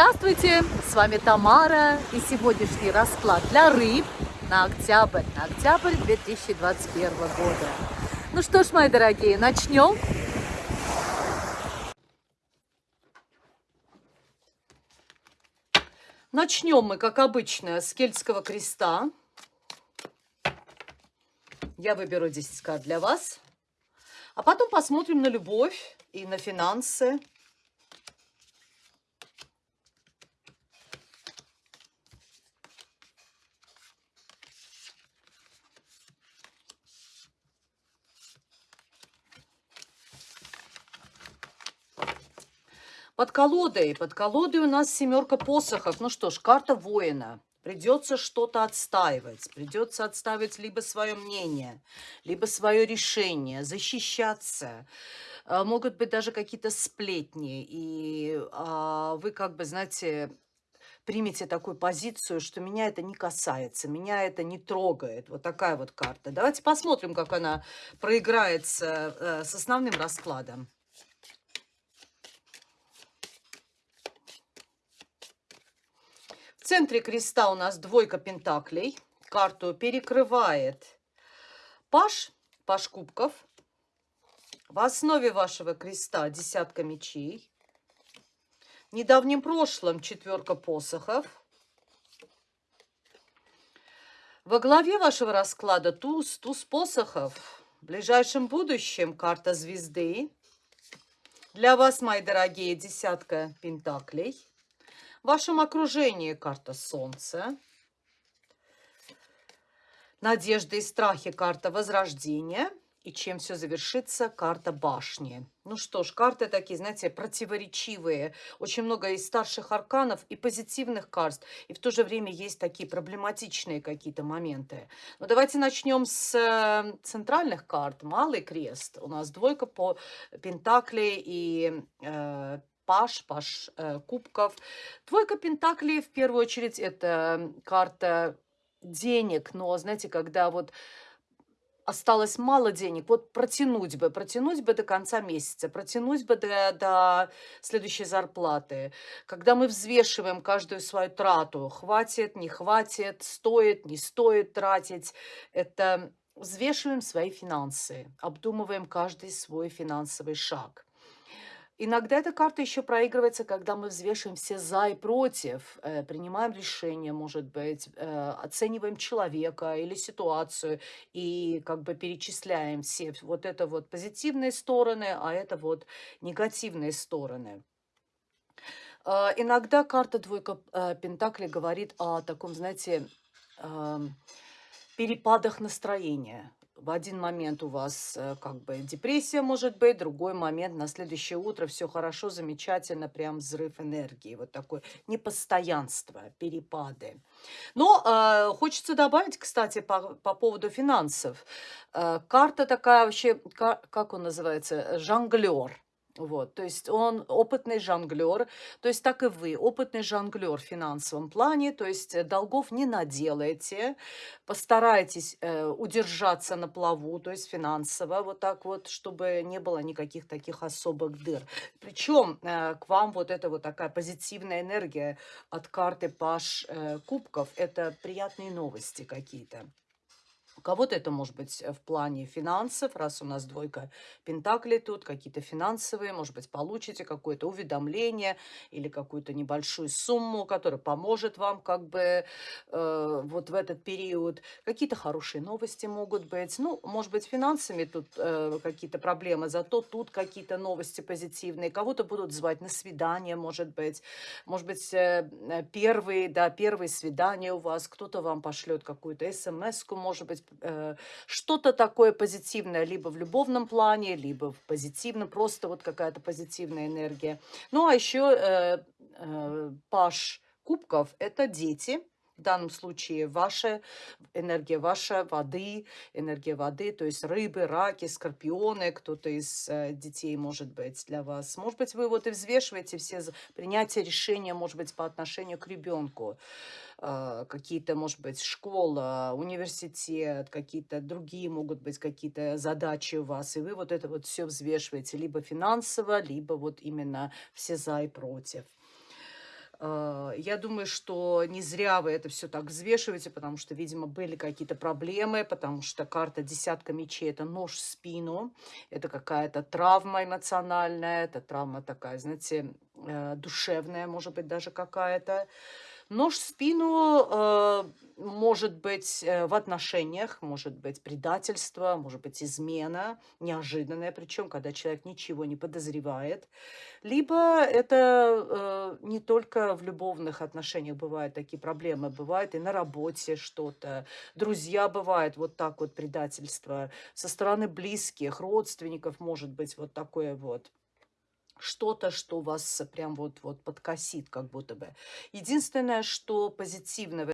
Здравствуйте, с вами Тамара и сегодняшний расклад для рыб на октябрь, на октябрь 2021 года. Ну что ж, мои дорогие, начнем. Начнем мы, как обычно, с кельтского креста. Я выберу 10 карт для вас. А потом посмотрим на любовь и на финансы Под колодой, под колодой у нас семерка посохов. Ну что ж, карта воина. Придется что-то отстаивать. Придется отстаивать либо свое мнение, либо свое решение, защищаться. А, могут быть даже какие-то сплетни. И а, вы как бы, знаете, примите такую позицию, что меня это не касается, меня это не трогает. Вот такая вот карта. Давайте посмотрим, как она проиграется э, с основным раскладом. Центре креста у нас двойка пентаклей. Карту перекрывает паш, паш кубков. В основе вашего креста десятка мечей. В недавнем прошлом четверка посохов. Во главе вашего расклада туз, туз посохов. В ближайшем будущем карта звезды. Для вас, мои дорогие, десятка пентаклей. В вашем окружении карта Солнца. Надежды и страхи карта Возрождения. И чем все завершится, карта башни. Ну что ж, карты такие, знаете, противоречивые. Очень много из старших арканов и позитивных карт. И в то же время есть такие проблематичные какие-то моменты. Но давайте начнем с э, центральных карт. Малый крест. У нас двойка по пентаклей и э, паш, паш э, кубков. Двойка пентаклей, в первую очередь, это карта денег, но, знаете, когда вот осталось мало денег, вот протянуть бы, протянуть бы до конца месяца, протянуть бы до, до следующей зарплаты. Когда мы взвешиваем каждую свою трату, хватит, не хватит, стоит, не стоит тратить, это взвешиваем свои финансы, обдумываем каждый свой финансовый шаг. Иногда эта карта еще проигрывается, когда мы взвешиваем все за и против, э, принимаем решение, может быть, э, оцениваем человека или ситуацию и как бы перечисляем все вот это вот позитивные стороны, а это вот негативные стороны. Э, иногда карта двойка Пентакли говорит о таком, знаете, э, перепадах настроения в один момент у вас э, как бы депрессия может быть, другой момент на следующее утро все хорошо, замечательно, прям взрыв энергии, вот такое непостоянство, перепады. Но э, хочется добавить, кстати, по, по поводу финансов. Э, карта такая вообще, как, как он называется, жонглер. Вот, то есть он опытный жонглер, то есть так и вы, опытный жонглер в финансовом плане, то есть э, долгов не наделаете, постарайтесь э, удержаться на плаву, то есть финансово, вот так вот, чтобы не было никаких таких особых дыр. Причем э, к вам вот эта вот такая позитивная энергия от карты Паш э, Кубков, это приятные новости какие-то. У кого-то это может быть э, в плане финансов, раз у нас двойка пентаклей тут, какие-то финансовые, может быть, получите какое-то уведомление или какую-то небольшую сумму, которая поможет вам как бы э, вот в этот период. Какие-то хорошие новости могут быть. Ну, может быть, финансами тут э, какие-то проблемы, зато тут какие-то новости позитивные. Кого-то будут звать на свидание, может быть. Может быть, э, э первые, да, первые свидания у вас, кто-то вам пошлет какую-то смс может быть, что-то такое позитивное, либо в любовном плане, либо в позитивном, просто вот какая-то позитивная энергия. Ну, а еще э, э, паш кубков – это дети, в данном случае ваша энергия, ваша воды, энергия воды, то есть рыбы, раки, скорпионы, кто-то из э, детей может быть для вас. Может быть, вы вот и взвешиваете все принятия решения, может быть, по отношению к ребенку. Э, какие-то, может быть, школа, университет, какие-то другие могут быть какие-то задачи у вас, и вы вот это вот все взвешиваете либо финансово, либо вот именно все за и против. Э, я думаю, что не зря вы это все так взвешиваете, потому что, видимо, были какие-то проблемы, потому что карта десятка мечей– это нож в спину, это какая-то травма эмоциональная, это травма такая, знаете, э, душевная, может быть, даже какая-то. Нож в спину э, может быть э, в отношениях, может быть предательство, может быть измена, неожиданная, причем, когда человек ничего не подозревает. Либо это э, не только в любовных отношениях бывают такие проблемы, бывает и на работе что-то. Друзья бывают вот так вот предательство. Со стороны близких, родственников может быть вот такое вот что-то, что вас прям вот, вот подкосит как будто бы. Единственное, что позитивно